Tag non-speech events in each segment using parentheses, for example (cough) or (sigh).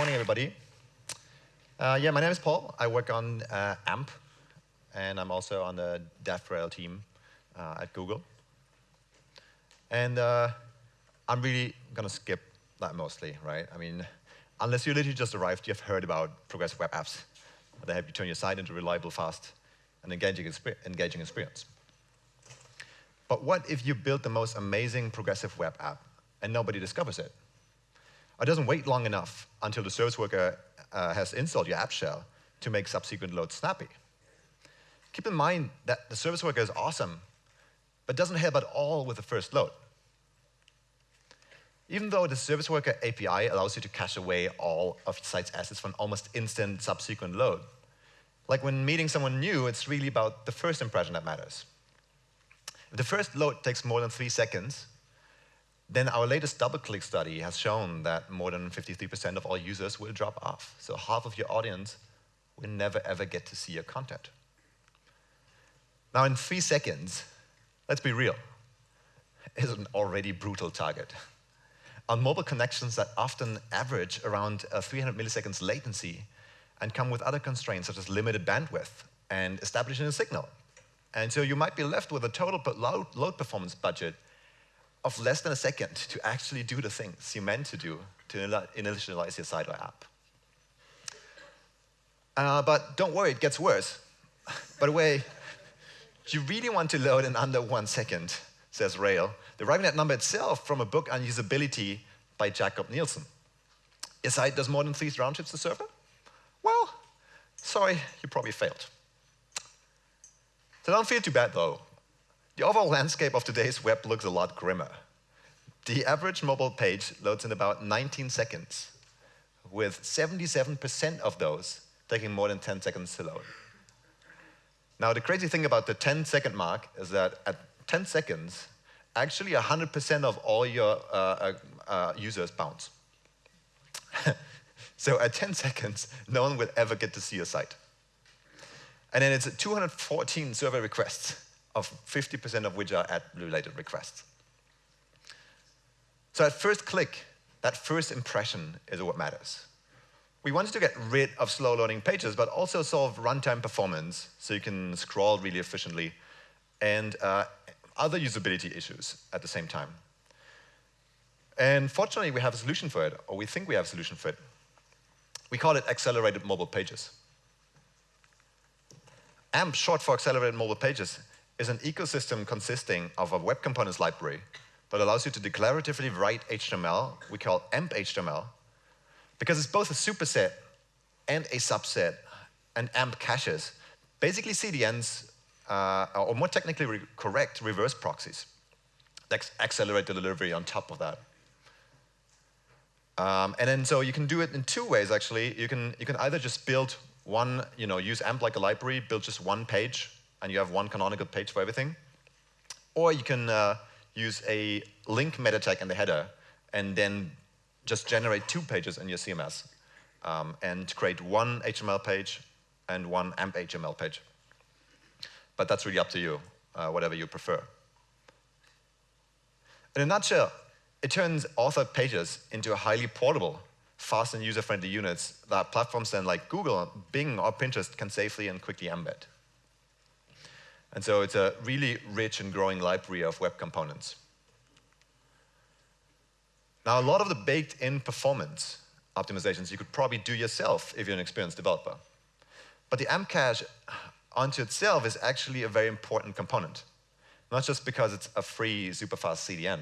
morning, everybody. Uh, yeah, my name is Paul. I work on uh, AMP, and I'm also on the DevRel team uh, at Google. And uh, I'm really going to skip that mostly, right? I mean, unless you literally just arrived, you've heard about progressive web apps. They help you turn your site into a reliable, fast, and engaging, engaging experience. But what if you build the most amazing progressive web app and nobody discovers it? Or doesn't wait long enough until the service worker uh, has installed your app shell to make subsequent loads snappy. Keep in mind that the service worker is awesome, but doesn't help at all with the first load. Even though the service worker API allows you to cache away all of your site's assets for an almost instant subsequent load, like when meeting someone new, it's really about the first impression that matters. If the first load takes more than three seconds, then our latest DoubleClick study has shown that more than 53% of all users will drop off. So half of your audience will never ever get to see your content. Now in three seconds, let's be real, (laughs) is an already brutal target. On mobile connections that often average around uh, 300 milliseconds latency and come with other constraints such as limited bandwidth and establishing a signal. And so you might be left with a total load performance budget of less than a second to actually do the things you meant to do to initialize your site or app. Uh, but don't worry, it gets worse. By the way, you really want to load in under one second, says Rail, deriving that number itself from a book on usability by Jakob Nielsen. Your site does more than three round trips to server? Well, sorry, you probably failed. So don't feel too bad though. The overall landscape of today's web looks a lot grimmer. The average mobile page loads in about 19 seconds, with 77% of those taking more than 10 seconds to load. Now, the crazy thing about the 10 second mark is that at 10 seconds, actually 100% of all your uh, uh, uh, users bounce. (laughs) so at 10 seconds, no one will ever get to see your site. And then it's 214 server requests of 50% of which are ad-related requests. So at first click, that first impression is what matters. We wanted to get rid of slow loading pages, but also solve runtime performance so you can scroll really efficiently and uh, other usability issues at the same time. And fortunately, we have a solution for it, or we think we have a solution for it. We call it accelerated mobile pages. AMP, short for accelerated mobile pages, is an ecosystem consisting of a web components library that allows you to declaratively write HTML, we call AMP HTML, because it's both a superset and a subset, and AMP caches, basically CDNs, uh, or more technically re correct, reverse proxies that accelerate the delivery on top of that. Um, and then so you can do it in two ways, actually. You can, you can either just build one, you know, use AMP like a library, build just one page, and you have one canonical page for everything. Or you can uh, use a link meta tag in the header and then just generate two pages in your CMS um, and create one HTML page and one AMP HTML page. But that's really up to you, uh, whatever you prefer. In a nutshell, it turns authored pages into a highly portable, fast and user-friendly units that platforms then like Google, Bing, or Pinterest can safely and quickly embed. And so it's a really rich and growing library of web components. Now, a lot of the baked-in performance optimizations you could probably do yourself if you're an experienced developer. But the AMP cache onto itself is actually a very important component, not just because it's a free, super fast CDN.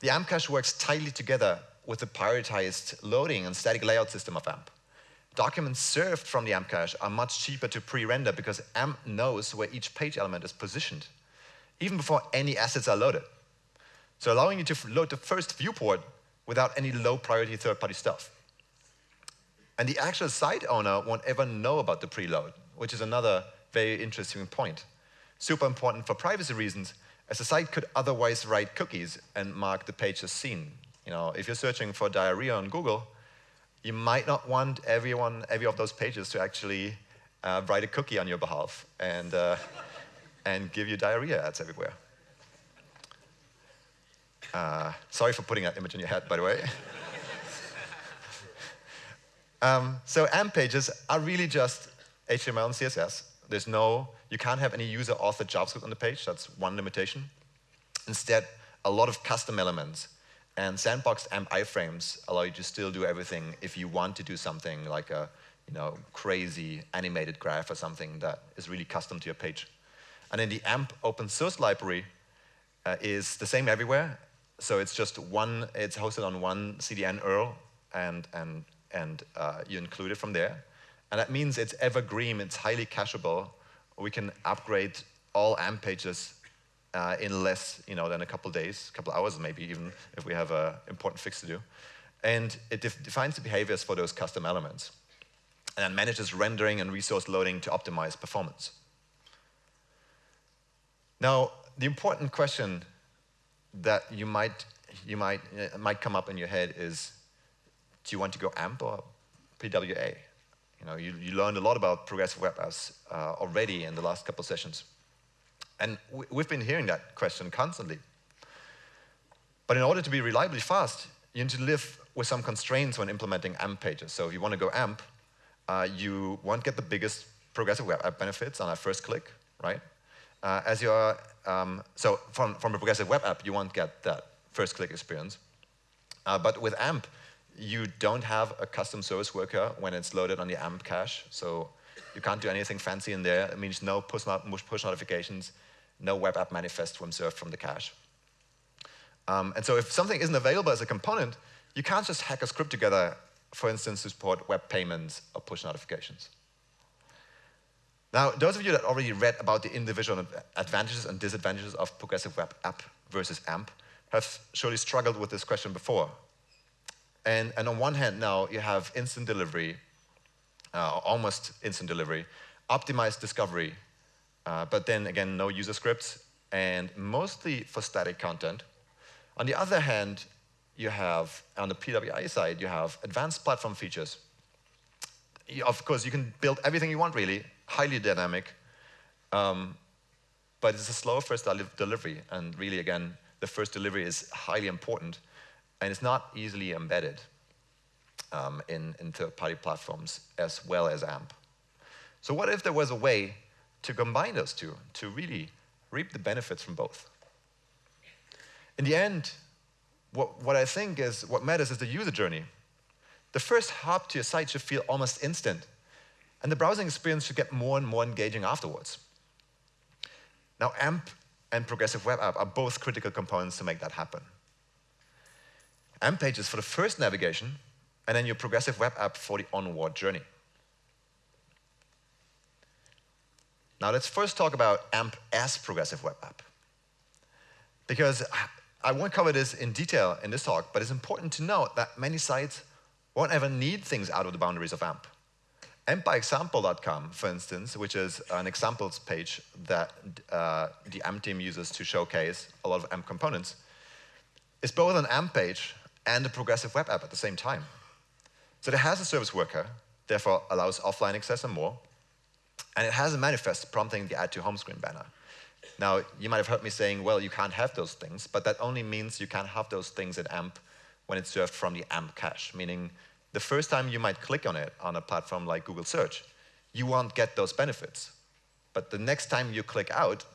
The AMP works tightly together with the prioritized loading and static layout system of AMP documents served from the AMP cache are much cheaper to pre-render because AMP knows where each page element is positioned, even before any assets are loaded. So allowing you to load the first viewport without any low priority third-party stuff. And the actual site owner won't ever know about the preload, which is another very interesting point. Super important for privacy reasons, as the site could otherwise write cookies and mark the page as seen. You know, if you're searching for diarrhea on Google, you might not want everyone, every of those pages to actually uh, write a cookie on your behalf and, uh, and give you diarrhea ads everywhere. Uh, sorry for putting that image in your head, by the way. (laughs) Um, so AMP pages are really just HTML and CSS. There's no, you can't have any user-authored JavaScript on the page. That's one limitation. Instead, a lot of custom elements. And sandboxed AMP iframes allow you to still do everything if you want to do something like a you know, crazy animated graph or something that is really custom to your page. And then the AMP open source library uh, is the same everywhere. So it's just one, it's hosted on one CDN URL and, and, and uh, you include it from there. And that means it's evergreen, it's highly cacheable. We can upgrade all AMP pages uh, in less you know, than a couple days, a couple hours maybe even, if we have an important fix to do. And it def defines the behaviors for those custom elements. And then manages rendering and resource loading to optimize performance. Now, the important question that you might, you might, uh, might come up in your head is, do you want to go AMP or PWA? You know, you, you learned a lot about progressive web apps uh, already in the last couple sessions. And we, we've been hearing that question constantly. But in order to be reliably fast, you need to live with some constraints when implementing AMP pages. So if you want to go AMP, uh, you won't get the biggest progressive web app benefits on a first click, right? Uh, as you're, um, so from, from a progressive web app, you won't get that first click experience. Uh, but with AMP, you don't have a custom service worker when it's loaded on the AMP cache. So you can't do anything fancy in there. It means no push, not, push notifications, no web app manifest when served from the cache. Um, and so if something isn't available as a component, you can't just hack a script together, for instance, to support web payments or push notifications. Now, those of you that already read about the individual advantages and disadvantages of progressive web app versus AMP have surely struggled with this question before. And, and on one hand now, you have instant delivery, uh, almost instant delivery, optimized discovery, uh, but then again, no user scripts, and mostly for static content. On the other hand, you have, on the PWA side, you have advanced platform features. Of course, you can build everything you want, really, highly dynamic, um, but it's a slow first delivery, and really, again, the first delivery is highly important, and it's not easily embedded um, in, in third-party platforms as well as AMP. So what if there was a way to combine those two, to really reap the benefits from both? In the end, what, what I think is, what matters is the user journey. The first hop to your site should feel almost instant, and the browsing experience should get more and more engaging afterwards. Now, AMP and Progressive Web App are both critical components to make that happen. AMP pages for the first navigation, and then your Progressive Web App for the onward journey. Now, let's first talk about AMP as Progressive Web App. Because I won't cover this in detail in this talk, but it's important to note that many sites won't ever need things out of the boundaries of AMP. AmpByExample.com, for instance, which is an examples page that uh, the AMP team uses to showcase a lot of AMP components, is both an AMP page and a progressive web app at the same time. So it has a service worker, therefore allows offline access and more, and it has a manifest prompting the add to home screen banner. Now, you might have heard me saying, well, you can't have those things, but that only means you can't have those things in AMP when it's served from the AMP cache, meaning the first time you might click on it on a platform like Google Search, you won't get those benefits. But the next time you click out,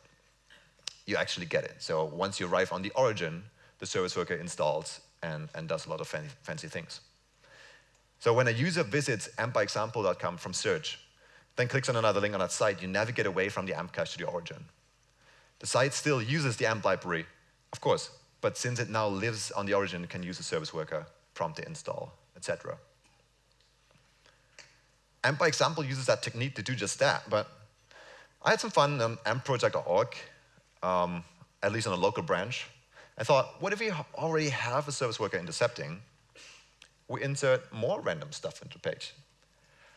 you actually get it. So once you arrive on the origin, the service worker installs and, and does a lot of fancy, fancy things. So when a user visits ampbyexample.com from search, then clicks on another link on that site, you navigate away from the AMP cache to the origin. The site still uses the AMP library, of course, but since it now lives on the origin, it can use a service worker, prompt the install, etc. AMP by example uses that technique to do just that, but I had some fun on ampproject.org, um, at least on a local branch. I thought, what if we already have a service worker intercepting? We insert more random stuff into the page.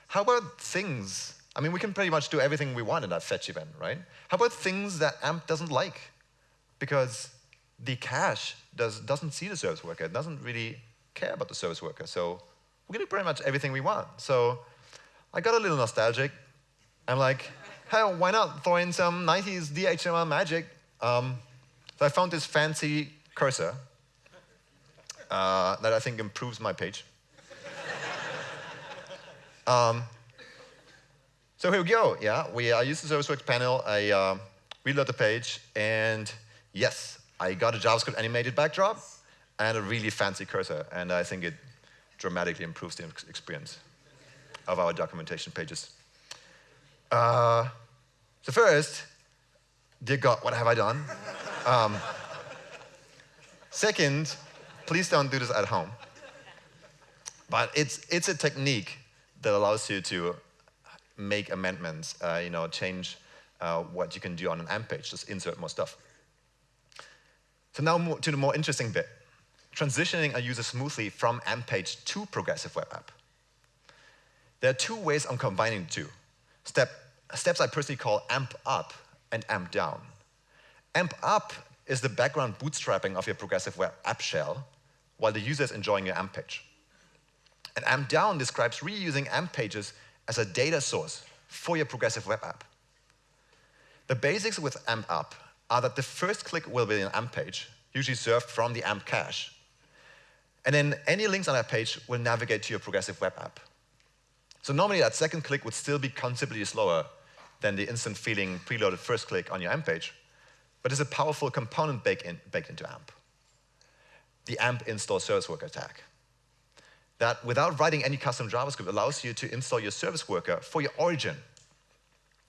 How about things I mean, we can pretty much do everything we want in that fetch event, right? How about things that AMP doesn't like? Because the cache does, doesn't see the service worker. It doesn't really care about the service worker. So we can do pretty much everything we want. So I got a little nostalgic. I'm like, hey, why not throw in some 90s DHTML magic? Um, so I found this fancy cursor uh, that I think improves my page. (laughs) Um, so here we go. Yeah, we I use the ServiceWorks panel. I uh, reload the page, and yes, I got a JavaScript animated backdrop and a really fancy cursor, and I think it dramatically improves the experience of our documentation pages. Uh, so first, dear God, what have I done? Um, second, please don't do this at home. But it's, it's a technique that allows you to make amendments, uh, you know, change uh, what you can do on an AMP page, just insert more stuff. So now more, to the more interesting bit, transitioning a user smoothly from AMP page to progressive web app. There are two ways of combining the two. Step, steps I personally call AMP up and AMP down. AMP up is the background bootstrapping of your progressive web app shell while the user is enjoying your AMP page. And AMP down describes reusing AMP pages as a data source for your progressive web app. The basics with AMP up are that the first click will be an AMP page, usually served from the AMP cache. And then any links on that page will navigate to your progressive web app. So normally that second click would still be considerably slower than the instant feeling preloaded first click on your AMP page, but it's a powerful component baked, in, baked into AMP. The AMP install service worker tag that without writing any custom JavaScript allows you to install your service worker for your origin.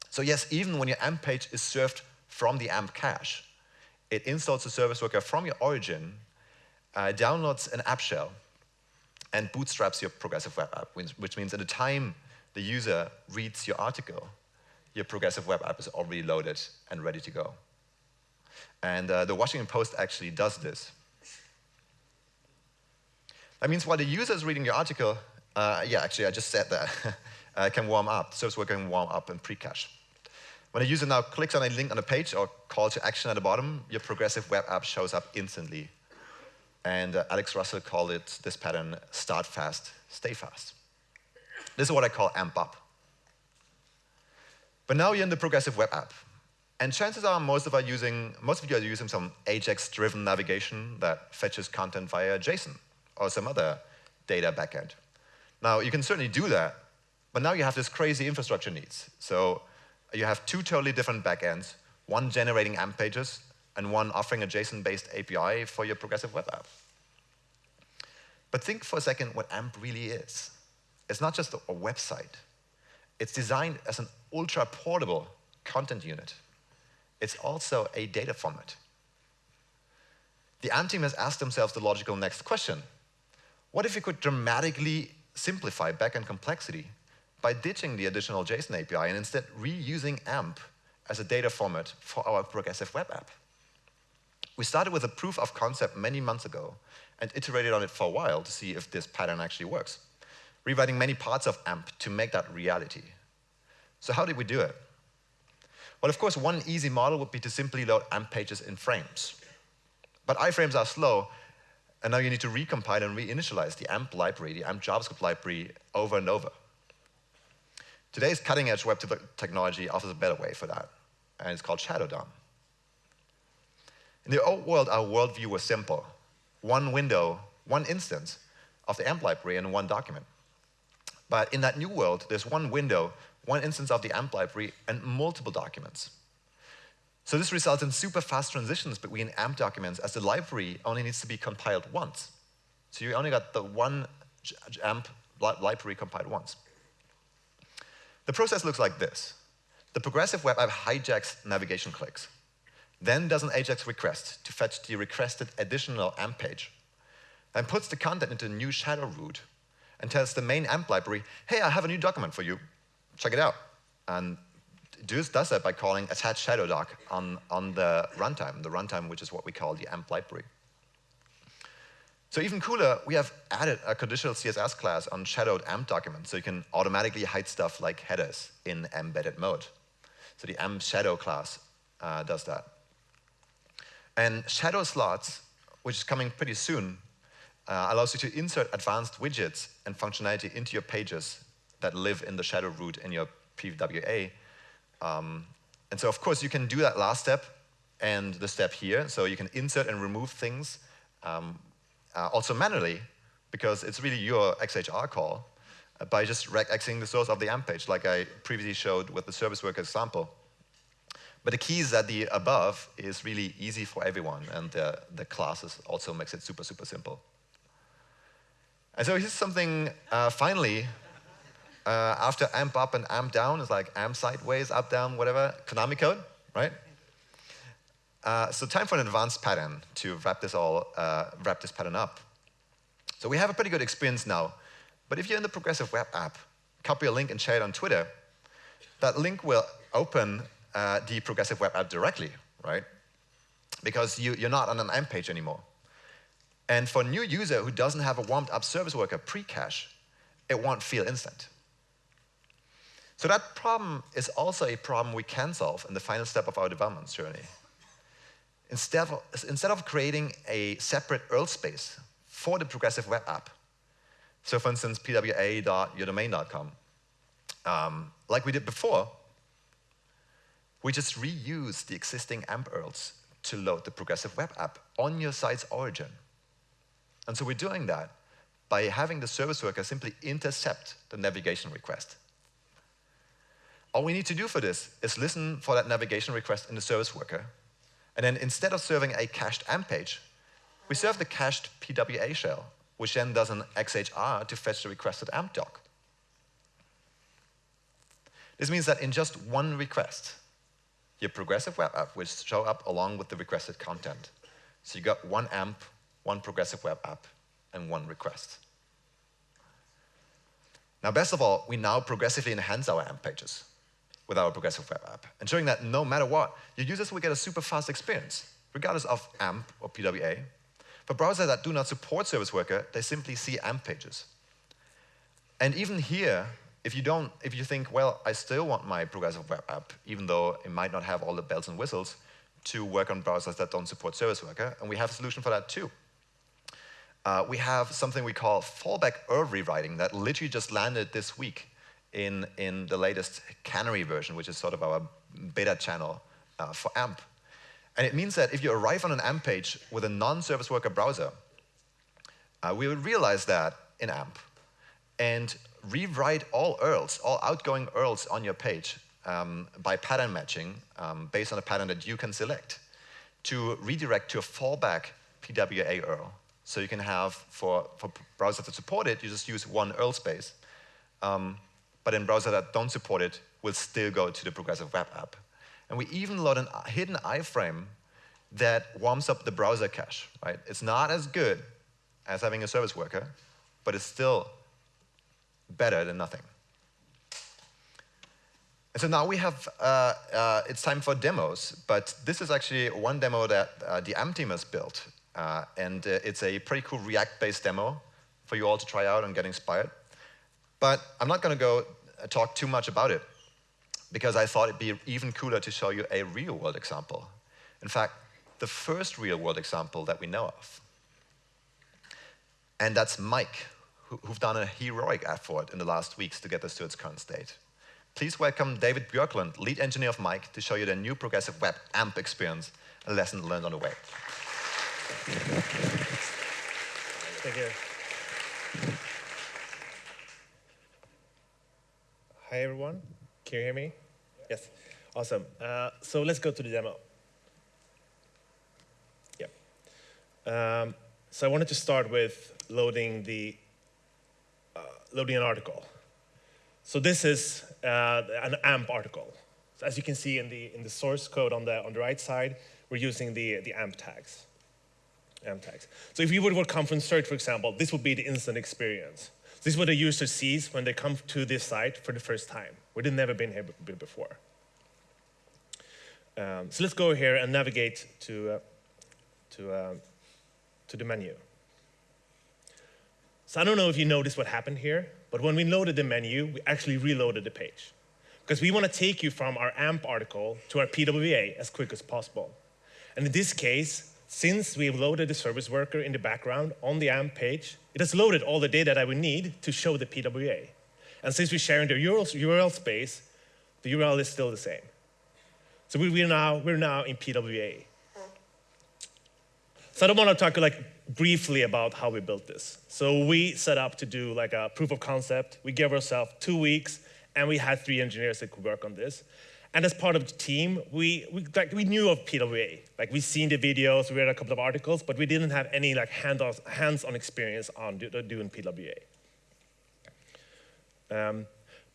So yes, even when your AMP page is served from the AMP cache, it installs the service worker from your origin, uh, downloads an app shell, and bootstraps your progressive web app, which means at the time the user reads your article, your progressive web app is already loaded and ready to go. And uh, the Washington Post actually does this. That means while the user is reading your article, uh, yeah, actually, I just said that, (laughs) uh, can warm up. The service worker can warm up and pre-cache. When a user now clicks on a link on a page or call to action at the bottom, your progressive web app shows up instantly. And uh, Alex Russell called it this pattern, start fast, stay fast. This is what I call AMP up. But now you're in the progressive web app. And chances are most of, are using, most of you are using some Ajax-driven navigation that fetches content via JSON or some other data backend. Now, you can certainly do that, but now you have this crazy infrastructure needs. So you have two totally different backends, one generating AMP pages and one offering a JSON-based API for your progressive web app. But think for a second what AMP really is. It's not just a website. It's designed as an ultra-portable content unit. It's also a data format. The AMP team has asked themselves the logical next question. What if we could dramatically simplify backend complexity by ditching the additional JSON API and instead reusing AMP as a data format for our progressive web app? We started with a proof of concept many months ago and iterated on it for a while to see if this pattern actually works, rewriting many parts of AMP to make that reality. So how did we do it? Well, of course, one easy model would be to simply load AMP pages in frames. But iframes are slow, and now you need to recompile and reinitialize the AMP library, the AMP JavaScript library, over and over. Today's cutting-edge web technology offers a better way for that, and it's called Shadow DOM. In the old world, our worldview was simple. One window, one instance of the AMP library and one document. But in that new world, there's one window, one instance of the AMP library, and multiple documents. So this results in super fast transitions between AMP documents as the library only needs to be compiled once. So you only got the one AMP library compiled once. The process looks like this. The progressive web app hijacks navigation clicks, then does an AJAX request to fetch the requested additional AMP page, then puts the content into a new shadow root and tells the main AMP library, hey, I have a new document for you, check it out. And does, does that by calling attach shadow doc on, on the runtime, the runtime which is what we call the AMP library. So even cooler, we have added a conditional CSS class on shadowed AMP documents, so you can automatically hide stuff like headers in embedded mode. So the AMP shadow class uh, does that. And shadow slots, which is coming pretty soon, uh, allows you to insert advanced widgets and functionality into your pages that live in the shadow root in your PWA um, and so of course you can do that last step and the step here. So you can insert and remove things um, uh, also manually because it's really your XHR call. by just regexing the source of the AMP page, like I previously showed with the service worker example. But the key is that the above is really easy for everyone, and the, the classes also makes it super, super simple. And so here's something, uh, finally, uh, after amp up and amp down, it's like amp sideways, up, down, whatever, Konami code, right? Uh, so time for an advanced pattern to wrap this all, uh, wrap this pattern up. So we have a pretty good experience now, but if you're in the progressive web app, copy a link and share it on Twitter, that link will open uh, the progressive web app directly, right? Because you, you're not on an AMP page anymore. And for a new user who doesn't have a warmed up service worker pre-cache, it won't feel instant. So that problem is also a problem we can solve in the final step of our development journey. Instead of, instead of creating a separate URL space for the progressive web app, so for instance, pwa.yourdomain.com, um, like we did before, we just reuse the existing AMP URLs to load the progressive web app on your site's origin. And so we're doing that by having the service worker simply intercept the navigation request. All we need to do for this is listen for that navigation request in the service worker. And then instead of serving a cached AMP page, we serve the cached PWA shell, which then does an XHR to fetch the requested AMP doc. This means that in just one request, your progressive web app will show up along with the requested content. So you got one AMP, one progressive web app, and one request. Now, best of all, we now progressively enhance our AMP pages with our progressive web app, ensuring that no matter what, your users will get a super fast experience, regardless of AMP or PWA. For browsers that do not support Service Worker, they simply see AMP pages. And even here, if you don't, if you think, well, I still want my progressive web app, even though it might not have all the bells and whistles, to work on browsers that don't support Service Worker, and we have a solution for that too uh, we have something we call fallback URL rewriting that literally just landed this week in, in the latest Canary version, which is sort of our beta channel uh, for AMP. And it means that if you arrive on an AMP page with a non-service worker browser, uh, we will realize that in AMP and rewrite all URLs, all outgoing URLs on your page um, by pattern matching um, based on a pattern that you can select to redirect to a fallback PWA URL. So you can have, for, for browsers that support it, you just use one URL space. Um, but in browsers that don't support it, will still go to the progressive web app. And we even load a hidden iframe that warms up the browser cache, right? It's not as good as having a service worker, but it's still better than nothing. And so now we have, uh, uh, it's time for demos, but this is actually one demo that uh, the AMP team has built. Uh, and uh, it's a pretty cool React-based demo for you all to try out and get inspired. But I'm not going to go talk too much about it because I thought it'd be even cooler to show you a real-world example. In fact, the first real-world example that we know of. And that's Mic, who, who've done a heroic effort in the last weeks to get this to its current state. Please welcome David Björklund, lead engineer of Mic, to show you the new progressive web AMP experience, a lesson learned on the way. Thank you. Hi, everyone. Can you hear me? Yes. Awesome. Uh, so let's go to the demo. Yeah. Um, so I wanted to start with loading the uh, loading an article. So this is uh, an AMP article. So as you can see in the in the source code on the on the right side, we're using the the AMP tags. AMP tags. So if you would come from search, for example, this would be the instant experience. This is what the user sees when they come to this site for the first time, they've never been here before. Um, so let's go here and navigate to, uh, to, uh, to the menu. So I don't know if you noticed what happened here, but when we loaded the menu, we actually reloaded the page. Because we want to take you from our AMP article to our PWA as quick as possible. And in this case, since we've loaded the service worker in the background on the AMP page, it has loaded all the data that we need to show the PWA. And since we're sharing the URL, space, the URL is still the same. So we, are now, we're now in PWA. So I don't want to talk like briefly about how we built this. So we set up to do like a proof of concept. We gave ourselves two weeks, and we had three engineers that could work on this. And as part of the team, we, we, like, we knew of PWA. Like we seen the videos, we read a couple of articles, but we didn't have any like hands-on experience on do, doing PWA. Um,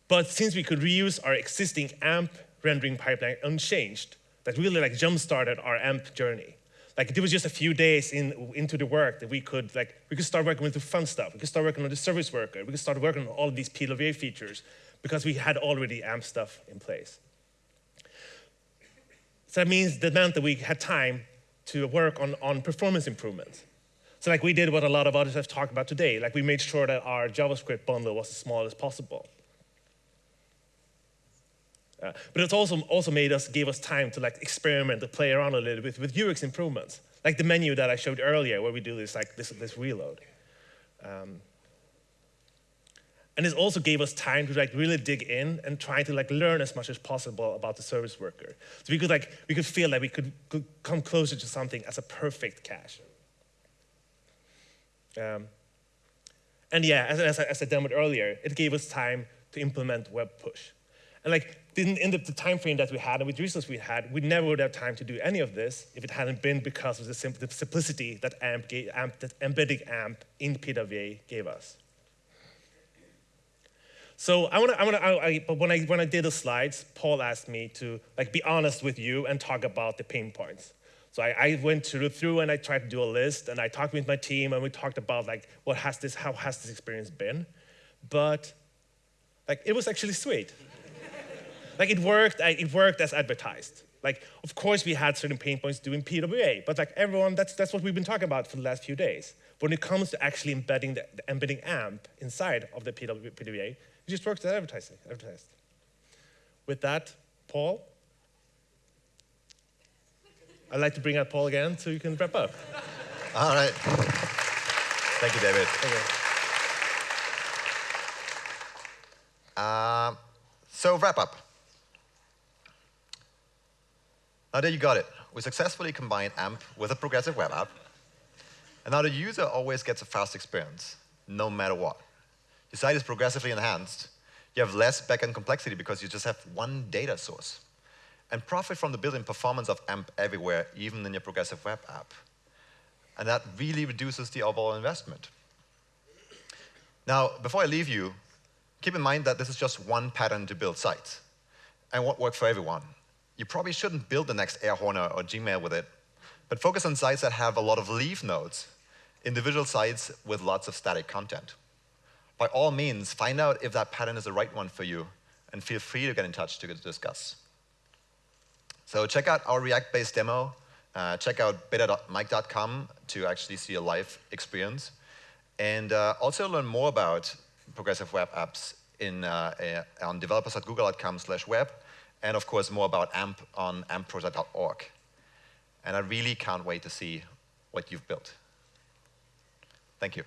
but since we could reuse our existing AMP rendering pipeline unchanged, that really like jump-started our AMP journey. Like it was just a few days in, into the work that we could like we could start working with the fun stuff. We could start working on the service worker. We could start working on all of these PWA features because we had already AMP stuff in place. So that means that meant that we had time to work on, on performance improvements. So like we did what a lot of others have talked about today. Like we made sure that our JavaScript bundle was as small as possible. Uh, but it's also, also made us, gave us time to like experiment, to play around a little bit with UX improvements. Like the menu that I showed earlier where we do this, like this, this reload. Um, and it also gave us time to like really dig in and try to like learn as much as possible about the service worker. So we could like, we could feel that we could, could come closer to something as a perfect cache. Um, and yeah, as, as, I, as I demoed earlier, it gave us time to implement web push. And like in, in the, the, time frame that we had and with resources we had, we never would have time to do any of this if it hadn't been because of the, the simplicity that, AMP gave, AMP, that embedding AMP in PWA gave us. So I want to, I want to, but when I, when I did the slides, Paul asked me to like be honest with you and talk about the pain points. So I, I went through, and I tried to do a list and I talked with my team and we talked about like what has this, how has this experience been? But like it was actually sweet. (laughs) Like it worked, it worked as advertised. Like, of course, we had certain pain points doing PWA, but like everyone, that's, that's what we've been talking about for the last few days. When it comes to actually embedding the, the embedding AMP inside of the PWA, just works as advertising, advertised. With that, Paul, I'd like to bring out Paul again so you can wrap up. All right. Thank you, David. Okay. Uh, so wrap up. Now there you got it. We successfully combined AMP with a progressive web app. And now the user always gets a fast experience, no matter what. Site is progressively enhanced. You have less backend complexity because you just have one data source. And profit from the built-in performance of AMP everywhere, even in your progressive web app. And that really reduces the overall investment. Now, before I leave you, keep in mind that this is just one pattern to build sites and won't work for everyone you probably shouldn't build the next Airhorner or Gmail with it, but focus on sites that have a lot of leaf nodes, individual sites with lots of static content. By all means, find out if that pattern is the right one for you, and feel free to get in touch to discuss. So check out our React-based demo. Uh, check out beta.mic.com to actually see a live experience. And uh, also learn more about progressive web apps in, uh, on developers.google.com slash web and of course more about AMP on ampproject.org. And I really can't wait to see what you've built. Thank you.